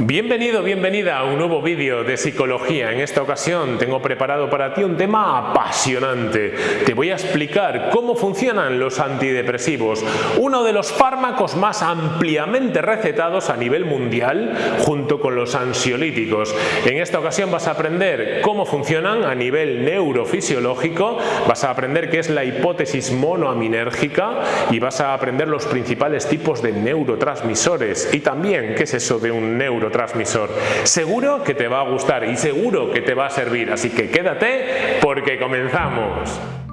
Bienvenido, bienvenida a un nuevo vídeo de psicología. En esta ocasión tengo preparado para ti un tema apasionante. Te voy a explicar cómo funcionan los antidepresivos, uno de los fármacos más ampliamente recetados a nivel mundial junto con los ansiolíticos. En esta ocasión vas a aprender cómo funcionan a nivel neurofisiológico, vas a aprender qué es la hipótesis monoaminérgica y vas a aprender los principales tipos de neurotransmisores y también qué es eso de un neuro transmisor Seguro que te va a gustar y seguro que te va a servir, así que quédate porque comenzamos.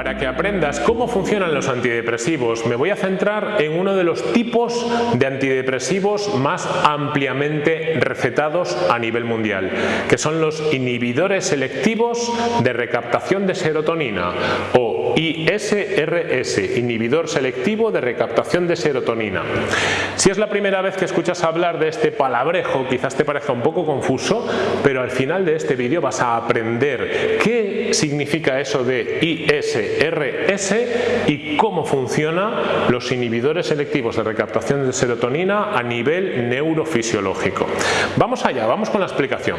Para que aprendas cómo funcionan los antidepresivos, me voy a centrar en uno de los tipos de antidepresivos más ampliamente recetados a nivel mundial, que son los inhibidores selectivos de recaptación de serotonina o ISRS, inhibidor selectivo de recaptación de serotonina. Si es la primera vez que escuchas hablar de este palabrejo, quizás te parezca un poco confuso, pero al final de este vídeo vas a aprender qué significa eso de ISRS y cómo funcionan los inhibidores selectivos de recaptación de serotonina a nivel neurofisiológico. Vamos allá, vamos con la explicación.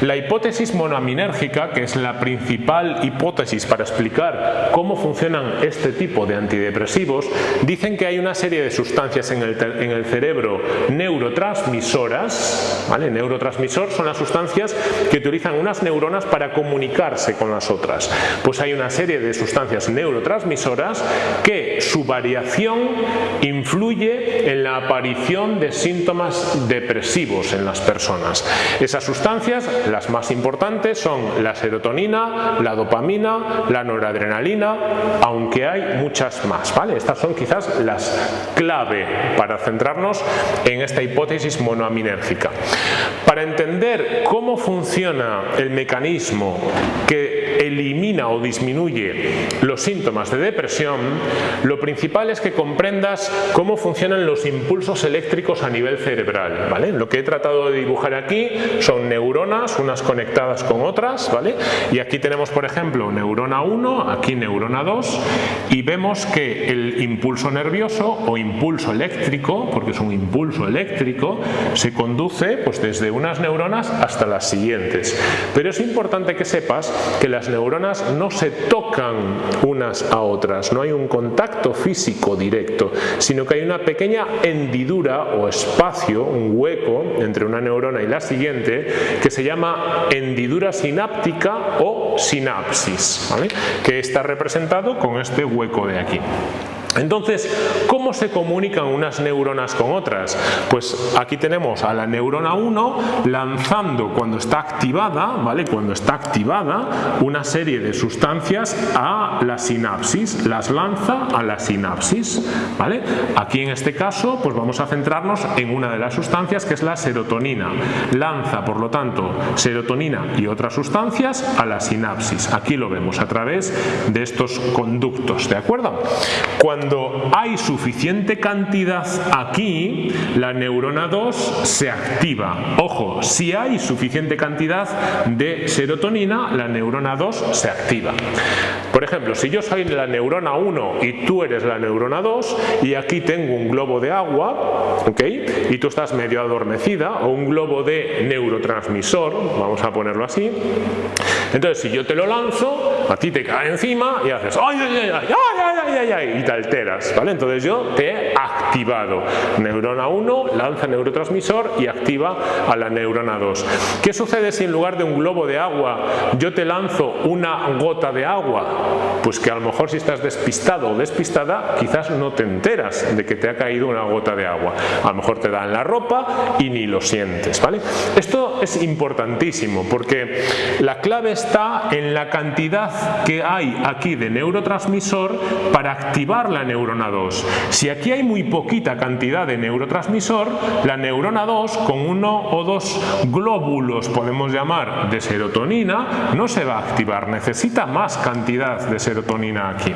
La hipótesis monoaminérgica, que es la principal hipótesis para explicar cómo funcionan este tipo de antidepresivos, dicen que hay una serie de sustancias en el, en el cerebro neurotransmisoras, ¿vale? neurotransmisor son las sustancias que utilizan unas neuronas para comunicarse con las otras. Pues hay una serie de sustancias neurotransmisoras que su variación influye en la aparición de síntomas depresivos en las personas. Esas sustancias, las más importantes, son la serotonina, la dopamina, la noradrenalina, aunque hay muchas más. ¿vale? Estas son quizás las clave para centrarnos en esta hipótesis monoaminérgica. Para entender cómo funciona el mecanismo que elimina o disminuye los síntomas de depresión, lo principal es que comprendas cómo funcionan los impulsos eléctricos a nivel cerebral. ¿vale? Lo que he tratado de dibujar aquí son neuronas, unas conectadas con otras, ¿vale? y aquí tenemos por ejemplo neurona 1, aquí neurona 2, y vemos que el impulso nervioso o impulso eléctrico, porque es un impulso eléctrico, se conduce pues, desde unas neuronas hasta las siguientes. Pero es importante que sepas que las neuronas no se tocan unas a otras, no hay un contacto físico directo, sino que hay una pequeña hendidura o espacio, un hueco entre una neurona y la siguiente, que se llama hendidura sináptica o sinapsis, que está representado con este hueco de aquí. Entonces, ¿cómo se comunican unas neuronas con otras? Pues aquí tenemos a la neurona 1 lanzando cuando está activada, ¿vale? Cuando está activada una serie de sustancias a la sinapsis, las lanza a la sinapsis, ¿vale? Aquí en este caso, pues vamos a centrarnos en una de las sustancias que es la serotonina. Lanza, por lo tanto, serotonina y otras sustancias a la sinapsis. Aquí lo vemos a través de estos conductos, ¿de acuerdo? Cuando hay suficiente cantidad aquí, la neurona 2 se activa. Ojo, si hay suficiente cantidad de serotonina, la neurona 2 se activa. Por ejemplo, si yo soy la neurona 1 y tú eres la neurona 2 y aquí tengo un globo de agua, ¿ok? Y tú estás medio adormecida o un globo de neurotransmisor, vamos a ponerlo así. Entonces, si yo te lo lanzo, a ti te cae encima y haces ¡ay, ay, ay, ay, ay, ay, ay! y te alteras, ¿vale? Entonces yo te he activado. Neurona 1 lanza neurotransmisor y activa a la neurona 2. ¿Qué sucede si en lugar de un globo de agua yo te lanzo una gota de agua? Pues que a lo mejor si estás despistado o despistada, quizás no te enteras de que te ha caído una gota de agua. A lo mejor te da en la ropa y ni lo sientes, ¿vale? Esto es importantísimo porque la clave está en la cantidad que hay aquí de neurotransmisor para activar la neurona 2. Si aquí hay muy poquita cantidad de neurotransmisor, la neurona 2 con uno o dos glóbulos, podemos llamar, de serotonina, no se va a activar, necesita más cantidad de serotonina aquí.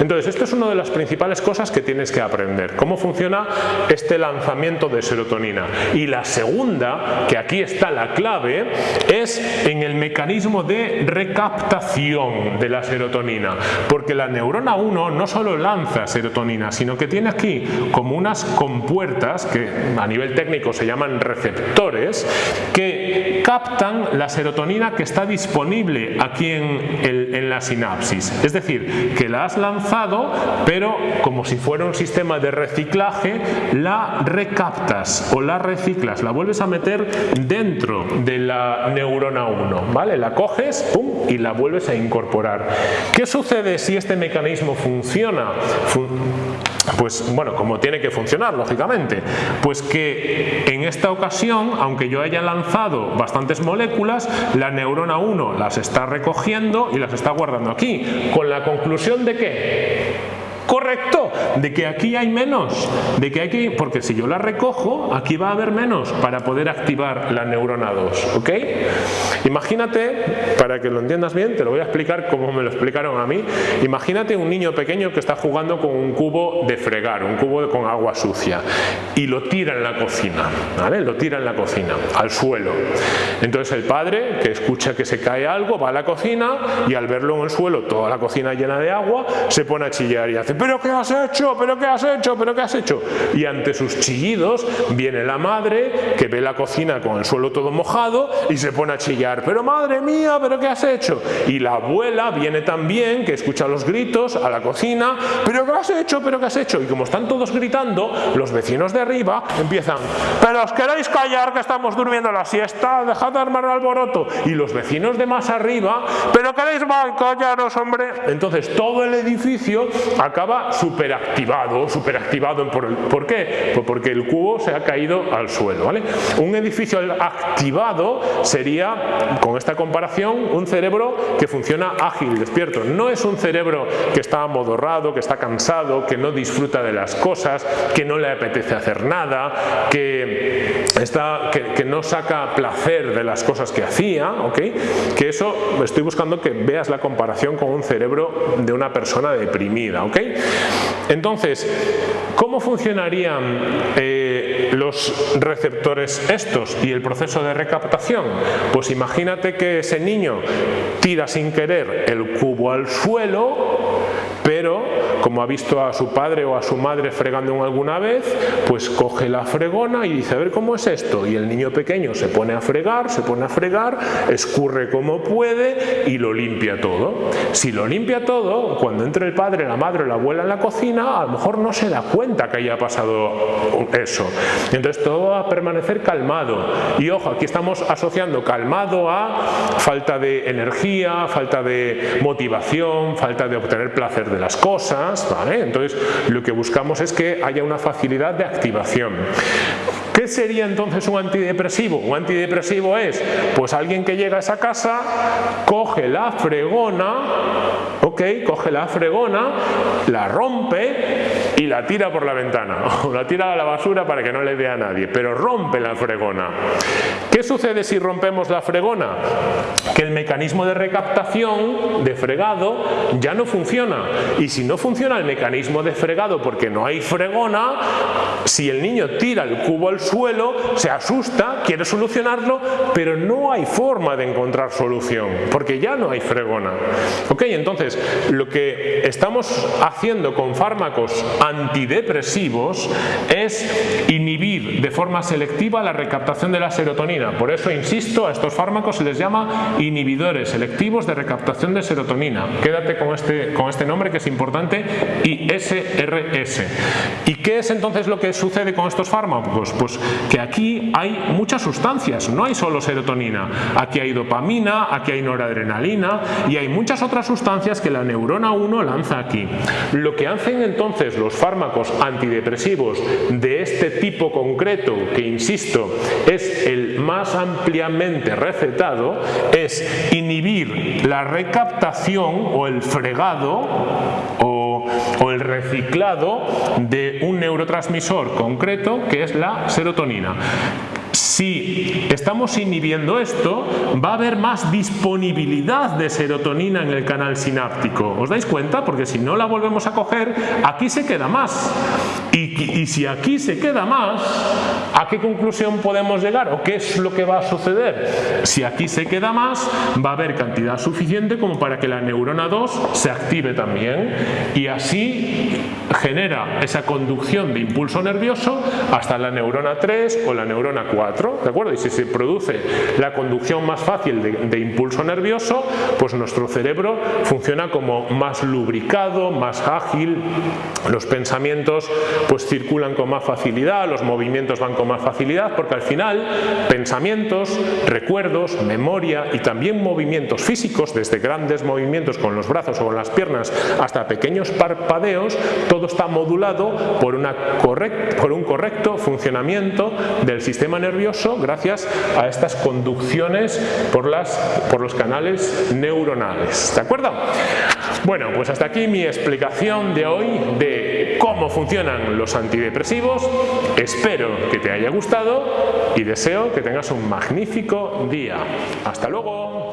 Entonces, esto es una de las principales cosas que tienes que aprender, cómo funciona este lanzamiento de serotonina. Y la segunda, que aquí está la clave, es en el mecanismo de recaptación de la serotonina, porque la neurona 1 no solo lanza serotonina, sino que tiene aquí como unas compuertas que a nivel técnico se llaman receptores que captan la serotonina que está disponible aquí en, en la sinapsis. Es decir, que la has lanzado, pero como si fuera un sistema de reciclaje, la recaptas o la reciclas, la vuelves a meter dentro de la neurona 1, ¿vale? La coges pum, y la vuelves a incorporar. ¿Qué sucede si este mecanismo funciona? pues bueno, como tiene que funcionar, lógicamente, pues que en esta ocasión, aunque yo haya lanzado bastantes moléculas, la neurona 1 las está recogiendo y las está guardando aquí, con la conclusión de que correcto, de que aquí hay menos, de que hay que, porque si yo la recojo, aquí va a haber menos para poder activar la neurona 2, ¿ok? Imagínate, para que lo entiendas bien, te lo voy a explicar como me lo explicaron a mí, imagínate un niño pequeño que está jugando con un cubo de fregar, un cubo con agua sucia, y lo tira en la cocina, ¿vale? Lo tira en la cocina, al suelo. Entonces el padre, que escucha que se cae algo, va a la cocina y al verlo en el suelo, toda la cocina llena de agua, se pone a chillar y hace ¿pero qué has hecho? ¿pero qué has hecho? ¿pero qué has hecho? Y ante sus chillidos viene la madre que ve la cocina con el suelo todo mojado y se pone a chillar, pero madre mía, ¿pero qué has hecho? Y la abuela viene también, que escucha los gritos a la cocina, ¿pero qué has hecho? ¿pero qué has hecho? Y como están todos gritando, los vecinos de arriba empiezan, ¿pero os queréis callar que estamos durmiendo la siesta? Dejad de armar alboroto. Y los vecinos de más arriba, ¿pero queréis callaros, hombre? Entonces todo el edificio acaba superactivado, superactivado por, ¿por qué? Pues porque el cubo se ha caído al suelo. ¿vale? Un edificio activado sería, con esta comparación, un cerebro que funciona ágil, despierto. No es un cerebro que está amodorrado, que está cansado, que no disfruta de las cosas, que no le apetece hacer nada, que, está, que, no saca placer de las cosas que hacía, ¿ok? Que eso, estoy buscando que veas la comparación con un cerebro de una persona deprimida, ¿ok? Entonces, ¿cómo funcionarían eh, los receptores estos y el proceso de recaptación? Pues imagínate que ese niño tira sin querer el cubo al suelo, pero como ha visto a su padre o a su madre fregando alguna vez, pues coge la fregona y dice, a ver cómo es esto. Y el niño pequeño se pone a fregar, se pone a fregar, escurre como puede y lo limpia todo. Si lo limpia todo, cuando entre el padre, la madre o la abuela en la cocina, a lo mejor no se da cuenta que haya pasado eso. Entonces todo va a permanecer calmado. Y ojo, aquí estamos asociando calmado a falta de energía, falta de motivación, falta de obtener placer de las cosas, entonces lo que buscamos es que haya una facilidad de activación. ¿Qué sería entonces un antidepresivo? Un antidepresivo es, pues alguien que llega a esa casa, coge la fregona, ok, coge la fregona, la rompe y la tira por la ventana, o la tira a la basura para que no le vea a nadie, pero rompe la fregona. ¿Qué sucede si rompemos la fregona? Que el mecanismo de recaptación, de fregado, ya no funciona. Y si no funciona el mecanismo de fregado porque no hay fregona, si el niño tira el cubo al suelo, se asusta, quiere solucionarlo, pero no hay forma de encontrar solución, porque ya no hay fregona. ¿Ok? Entonces, lo que estamos haciendo con fármacos antidepresivos es inhibir de forma selectiva la recaptación de la serotonina. Por eso, insisto, a estos fármacos se les llama inhibidores selectivos de recaptación de serotonina. Quédate con este, con este nombre que es importante, ISRS. ¿Y qué es entonces lo que sucede con estos fármacos? Pues que aquí hay muchas sustancias, no hay solo serotonina, aquí hay dopamina, aquí hay noradrenalina y hay muchas otras sustancias que la neurona 1 lanza aquí. Lo que hacen entonces los fármacos antidepresivos de este tipo concreto, que insisto, es el más ampliamente recetado, es inhibir la recaptación o el fregado o, o el reciclado de un neurotransmisor concreto que es la serotonina Si estamos inhibiendo esto, va a haber más disponibilidad de serotonina en el canal sináptico. ¿Os dais cuenta? Porque si no la volvemos a coger, aquí se queda más. Y, si aquí se queda más, ¿a qué conclusión podemos llegar? ¿O qué es lo que va a suceder? Si aquí se queda más, va a haber cantidad suficiente como para que la neurona 2 se active también. Y así genera esa conducción de impulso nervioso hasta la neurona 3 o la neurona 4, ¿de acuerdo? Y si se produce la conducción más fácil de, impulso nervioso, pues nuestro cerebro funciona como más lubricado, más ágil, los pensamientos pues circulan con más facilidad, los movimientos van con más facilidad, porque al final pensamientos, recuerdos, memoria y también movimientos físicos, desde grandes movimientos con los brazos o con las piernas hasta pequeños parpadeos, está modulado por, un correcto funcionamiento del sistema nervioso gracias a estas conducciones por los canales neuronales. ¿De acuerdo? Bueno, pues hasta aquí mi explicación de hoy de cómo funcionan los antidepresivos. Espero que te haya gustado y deseo que tengas un magnífico día. ¡Hasta luego!